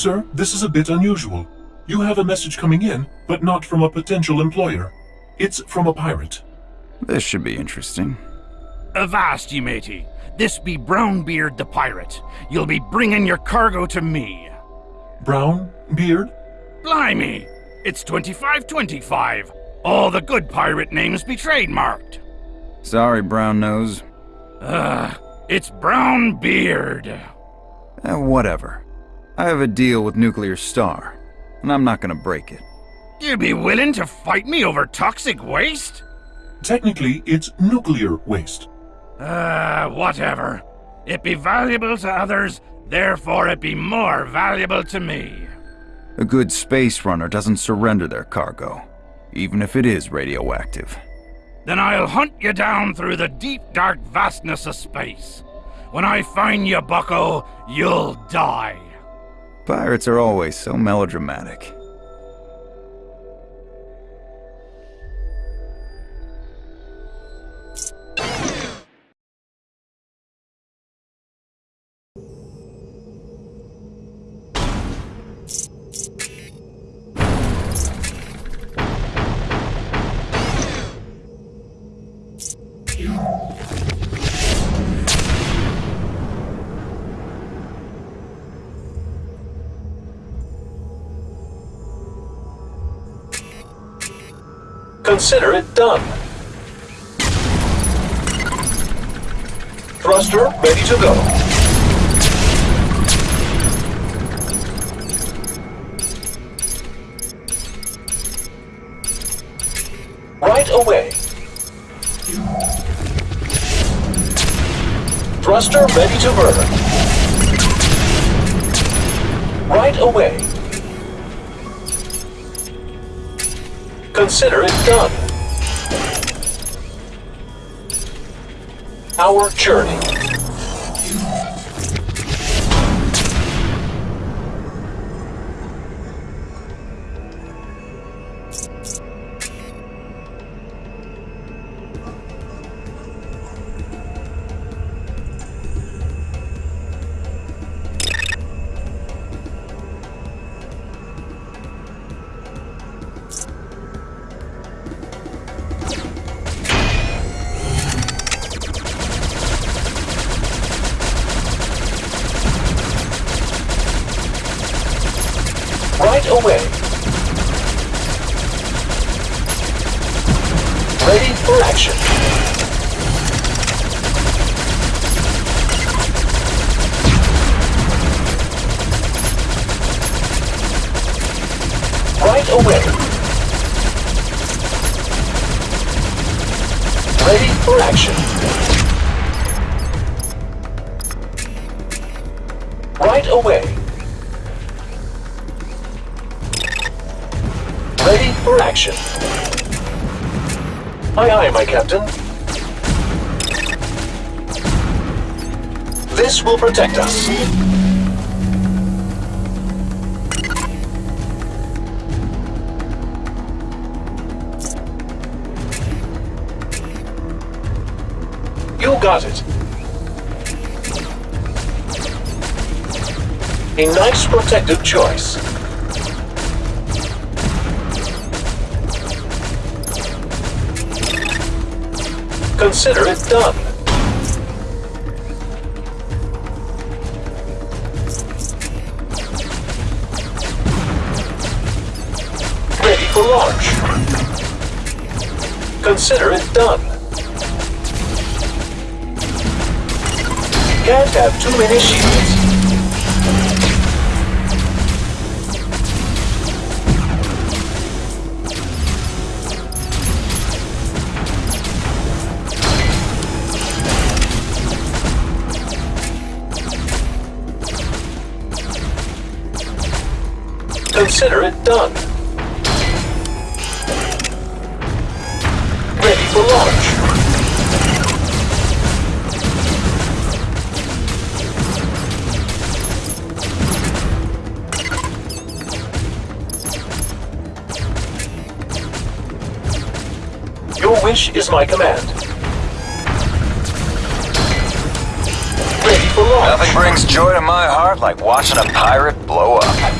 Sir, this is a bit unusual. You have a message coming in, but not from a potential employer. It's from a pirate. This should be interesting. Avast, ye matey. This be Brownbeard the pirate. You'll be bringing your cargo to me. Brown? Beard? Blimey! It's 2525. All the good pirate names be trademarked. Sorry, Brown Nose. Ugh, it's Brownbeard. Eh, whatever. I have a deal with Nuclear Star, and I'm not gonna break it. You'd be willing to fight me over toxic waste? Technically, it's nuclear waste. Ah, uh, whatever. It be valuable to others, therefore it be more valuable to me. A good space runner doesn't surrender their cargo, even if it is radioactive. Then I'll hunt you down through the deep, dark vastness of space. When I find you, bucko, you'll die. Pirates are always so melodramatic. Consider it done. Thruster ready to go. Right away. Thruster ready to burn. Right away. Consider it done. Our journey. Away. Ready for action. Right away. Ready for action. Right away. Action. Aye aye, my captain. This will protect us. You got it. A nice protective choice. Consider it done. Ready for launch. Consider it done. Can't have too many shields. Consider it done. Ready for launch. Your wish is my command. Ready for launch. Nothing brings joy to my heart like watching a pirate blow up.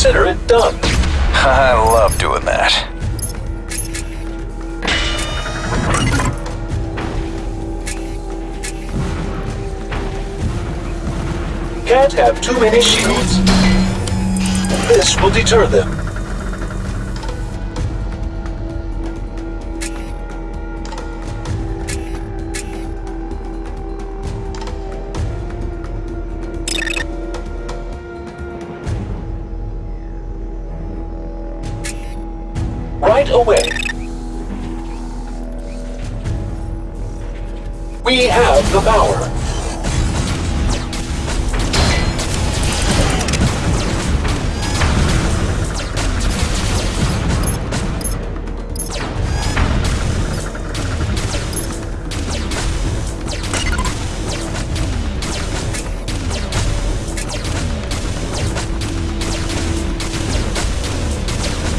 Consider it done. I love doing that. Can't have too many shields. This will deter them. Right away. We have the power.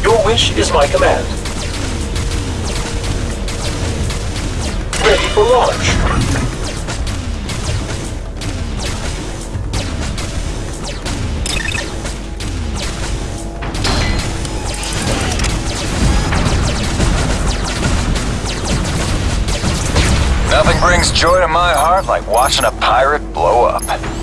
Your wish is my command. For launch. Nothing brings joy to my heart like watching a pirate blow up.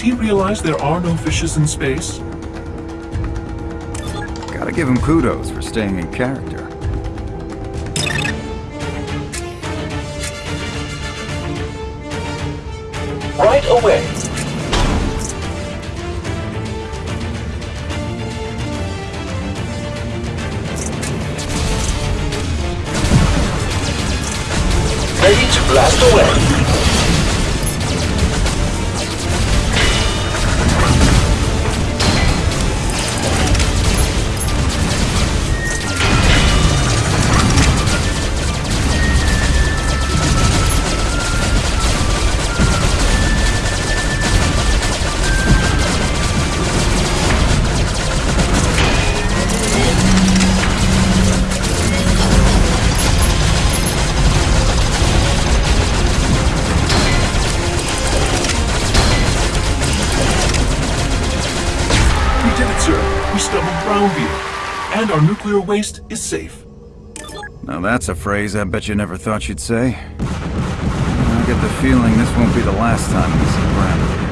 Does he realize there are no fishes in space? Gotta give him kudos for staying in character. Right away. Ready to blast away. Sir. We stumbled And our nuclear waste is safe. Now that's a phrase I bet you never thought you'd say. I get the feeling this won't be the last time we see Brandon.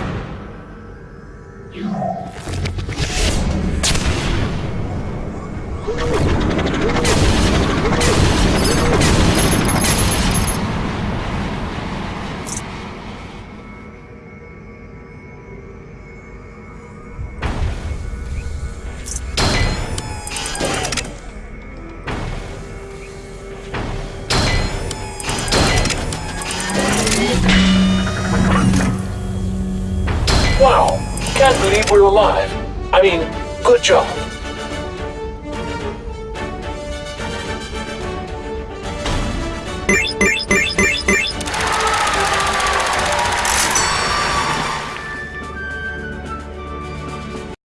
Wow. Can't believe we're alive. I mean, good job.